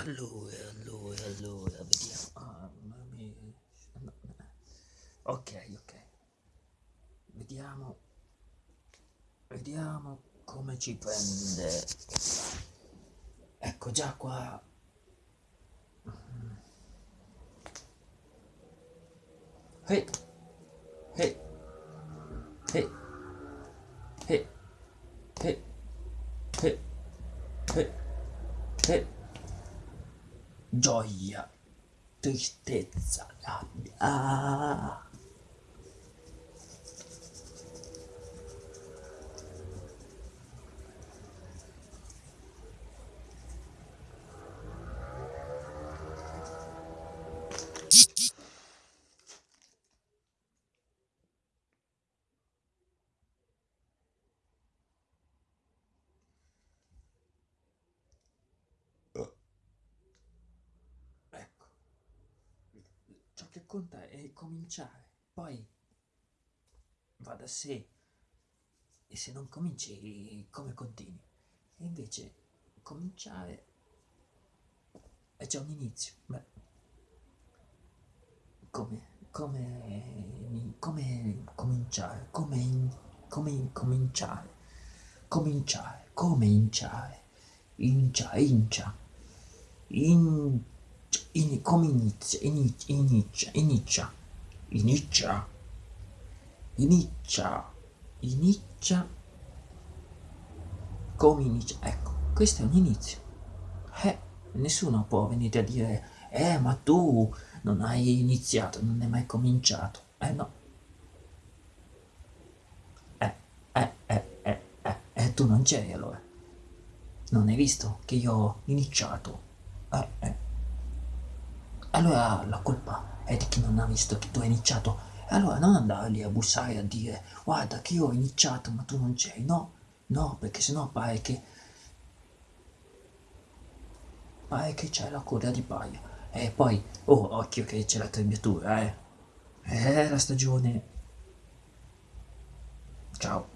Allora, allora, allora, vediamo. Ah, no. Ok, ok. Vediamo. Vediamo come ci prende. Ecco già qua. Hey. Hey. Hey. Hey. Hey. Hey. Hey. Hey gioia, tristezza, rabbia. Ah. che conta è cominciare, poi va da sé e se non cominci come continui? E invece cominciare è già un inizio. Beh, come, come, come cominciare? Come, in, come cominciare? Cominciare, come inciare? Incia, incia, in in, come inizia, inizia, inizia, inizia, inizia, inizia, come inizia, ecco, questo è un inizio. Eh, nessuno può venire a dire, eh, ma tu non hai iniziato, non hai mai cominciato. Eh no. Eh, eh, eh, eh, eh, eh tu non c'eri allora. Non hai visto che io ho iniziato? Eh, eh allora la colpa è di chi non ha visto che tu hai iniziato. Allora non andare lì a bussare a dire guarda che io ho iniziato ma tu non c'eri. No, no, perché sennò pare che... pare che c'è la coda di paia. E poi, oh, occhio che c'è la trebbiatura, eh. Eh, la stagione... Ciao.